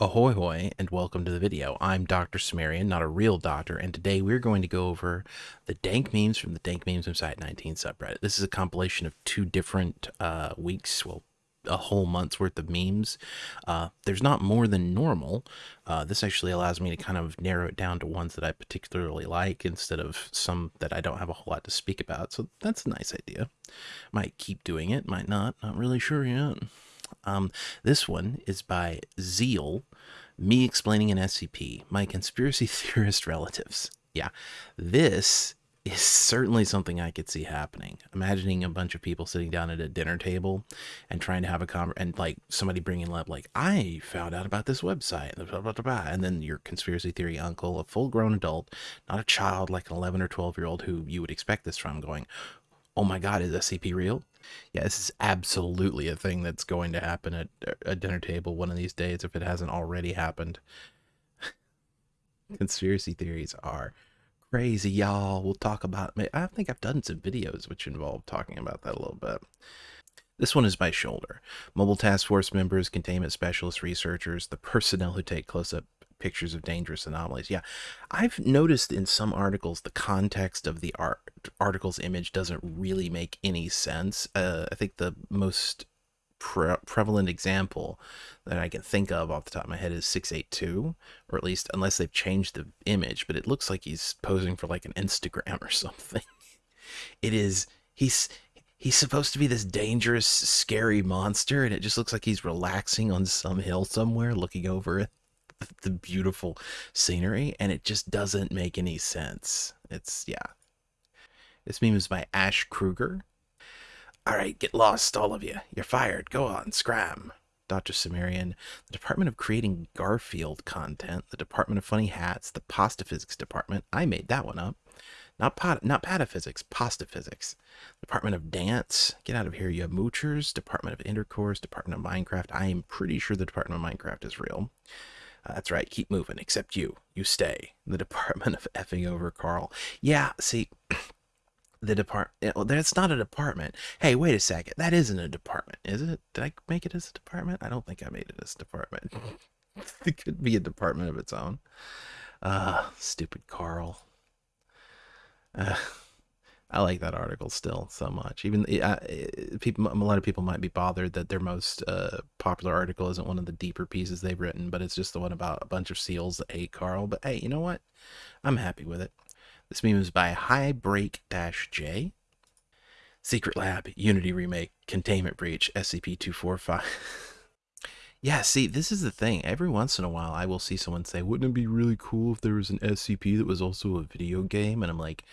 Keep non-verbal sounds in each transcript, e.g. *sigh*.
Ahoy hoy and welcome to the video. I'm Dr. Cimmerian, not a real doctor, and today we're going to go over the dank memes from the Dank Memes of Site 19 subreddit. This is a compilation of two different uh, weeks, well, a whole month's worth of memes. Uh, there's not more than normal. Uh, this actually allows me to kind of narrow it down to ones that I particularly like instead of some that I don't have a whole lot to speak about. So that's a nice idea. Might keep doing it, might not, not really sure yet. Um, this one is by Zeal, me explaining an SCP, my conspiracy *laughs* theorist relatives. Yeah, this is certainly something I could see happening. Imagining a bunch of people sitting down at a dinner table and trying to have a conversation, and like somebody bringing up, like, I found out about this website, blah, blah, blah, and then your conspiracy theory uncle, a full grown adult, not a child like an 11 or 12 year old who you would expect this from, going, Oh my God, is SCP real? Yeah, this is absolutely a thing that's going to happen at uh, a dinner table one of these days if it hasn't already happened. *laughs* Conspiracy theories are crazy, y'all. We'll talk about I think I've done some videos which involve talking about that a little bit. This one is by Shoulder. Mobile Task Force members, containment specialists, researchers, the personnel who take close up pictures of dangerous anomalies. Yeah, I've noticed in some articles the context of the art article's image doesn't really make any sense. Uh, I think the most pre prevalent example that I can think of off the top of my head is 682, or at least unless they've changed the image, but it looks like he's posing for like an Instagram or *laughs* something. it is he's he's supposed to be this dangerous, scary monster, and it just looks like he's relaxing on some hill somewhere, looking over the beautiful scenery, and it just doesn't make any sense. It's, yeah. This meme is by Ash Kruger. All right, get lost, all of you. You're fired. Go on, scram. Dr. Cimmerian, the Department of Creating Garfield Content, the Department of Funny Hats, the Pasta Physics Department. I made that one up. Not pot, not pataphysics, pasta physics. Department of Dance. Get out of here, you moochers. Department of Intercourse, Department of Minecraft. I am pretty sure the Department of Minecraft is real. That's right. Keep moving. Except you. You stay. The *laughs* Department of effing over Carl. Yeah. See, *clears throat* the department. Well, that's not a department. Hey, wait a second. That isn't a department, is it? Did I make it as a department? I don't think I made it as a department. *laughs* it could be a department of its own. Ah, uh, stupid Carl. Uh, I like that article still so much. Even uh, people, a lot of people might be bothered that their most uh, popular article isn't one of the deeper pieces they've written, but it's just the one about a bunch of seals that ate Carl. But hey, you know what? I'm happy with it. This meme is by High Break Dash J. Secret Lab Unity remake containment breach SCP two four five. *laughs* Yeah, see, this is the thing. Every once in a while, I will see someone say, "Wouldn't it be really cool if there was an SCP that was also a video game?" And I'm like,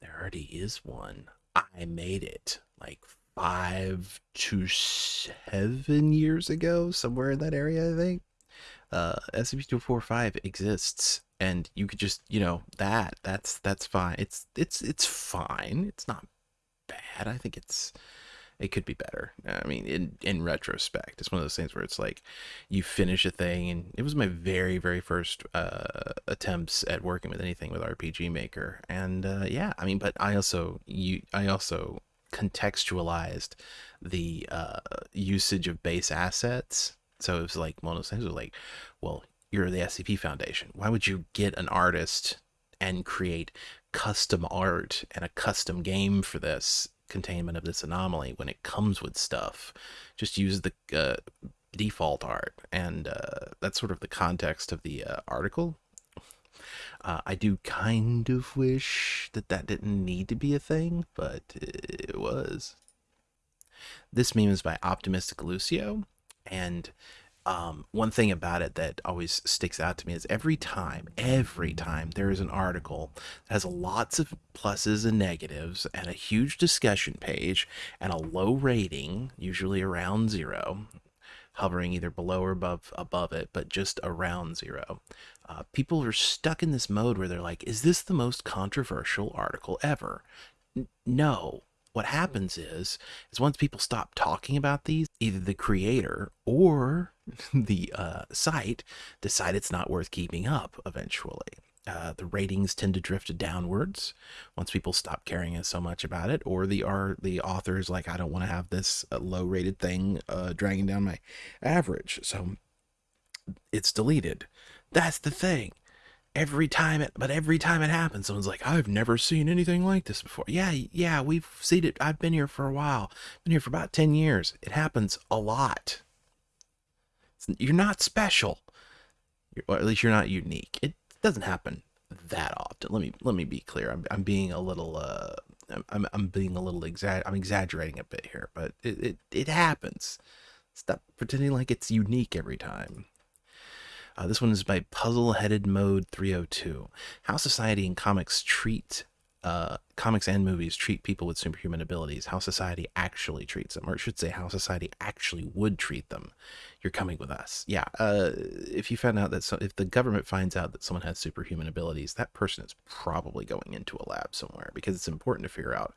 there already is one. I made it like five to seven years ago, somewhere in that area, I think. Uh, SCP-245 exists, and you could just, you know, that that's that's fine. It's it's it's fine. It's not bad. I think it's it could be better. I mean, in in retrospect, it's one of those things where it's like you finish a thing, and it was my very very first uh, attempts at working with anything with RPG Maker, and uh, yeah, I mean, but I also you I also contextualized the uh, usage of base assets. So it was like one of those things was like, well, you're the SCP Foundation. Why would you get an artist and create custom art and a custom game for this containment of this anomaly when it comes with stuff. Just use the uh, default art, and uh, that's sort of the context of the uh, article. Uh, I do kind of wish that that didn't need to be a thing, but it was. This meme is by Optimistic Lucio, and um, one thing about it that always sticks out to me is every time, every time there is an article that has lots of pluses and negatives and a huge discussion page and a low rating, usually around zero, hovering either below or above above it, but just around zero. Uh, people are stuck in this mode where they're like, "Is this the most controversial article ever?" N no, what happens is is once people stop talking about these either the creator or *laughs* the uh, site decide it's not worth keeping up eventually uh, the ratings tend to drift downwards once people stop caring so much about it or the are the authors like i don't want to have this uh, low rated thing uh, dragging down my average so it's deleted. That's the thing. Every time it, but every time it happens, someone's like, "I've never seen anything like this before." Yeah, yeah, we've seen it. I've been here for a while. Been here for about ten years. It happens a lot. You're not special, or at least you're not unique. It doesn't happen that often. Let me let me be clear. I'm I'm being a little uh I'm I'm being a little exact I'm exaggerating a bit here, but it it, it happens. Stop pretending like it's unique every time. Uh, this one is by Puzzle Headed Mode 302. How society and comics treat uh, comics and movies treat people with superhuman abilities, how society actually treats them, or I should say, how society actually would treat them. You're coming with us. Yeah. Uh, if you found out that so, if the government finds out that someone has superhuman abilities, that person is probably going into a lab somewhere because it's important to figure out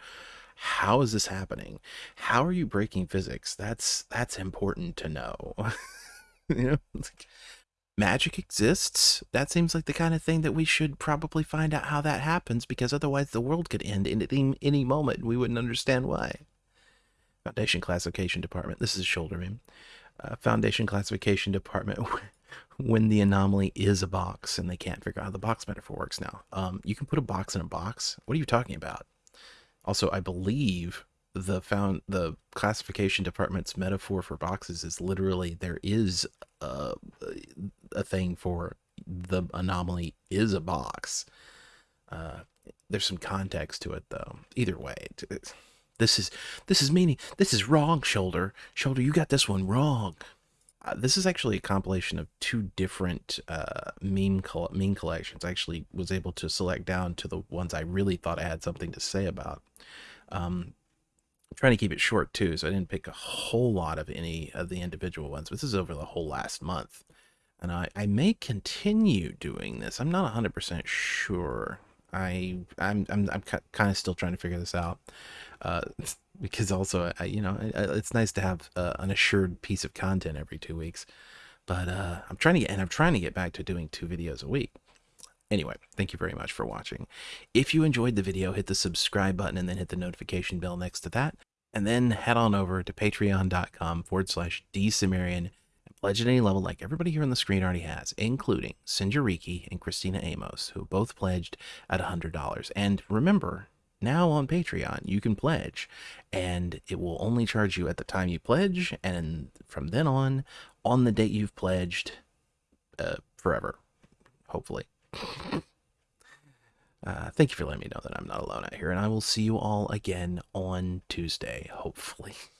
how is this happening? How are you breaking physics? That's that's important to know. *laughs* you know, like, magic exists. That seems like the kind of thing that we should probably find out how that happens because otherwise the world could end in any, any moment. We wouldn't understand why. Foundation Classification Department. This is shoulder meme. Uh, Foundation Classification Department. *laughs* when the anomaly is a box and they can't figure out how the box metaphor works now. Um, you can put a box in a box. What are you talking about? Also, I believe the found the classification department's metaphor for boxes is literally there is a, a thing for the anomaly is a box. Uh, there's some context to it though. Either way, this is this is meaning this is wrong. Shoulder, shoulder, you got this one wrong. Uh, this is actually a compilation of two different uh, meme meme collections. I actually was able to select down to the ones I really thought I had something to say about. Um, Trying to keep it short too, so I didn't pick a whole lot of any of the individual ones. This is over the whole last month. And I, I may continue doing this. I'm not 100% sure. I I'm I'm, I'm kind of still trying to figure this out. Uh, *laughs* because also, I, you know, it's nice to have uh, an assured piece of content every two weeks. But uh, I'm trying to get, and I'm trying to get back to doing two videos a week. Anyway, thank you very much for watching. If you enjoyed the video, hit the subscribe button and then hit the notification bell next to that. And then head on over to patreon.com forward slash dsumerian and pledge at any level like everybody here on the screen already has, including Sinjariki and Christina Amos, who both pledged at $100. And remember, now on Patreon, you can pledge, and it will only charge you at the time you pledge, and from then on, on the date you've pledged, uh, forever, hopefully. Uh, thank you for letting me know that I'm not alone out here, and I will see you all again on Tuesday, hopefully. *laughs*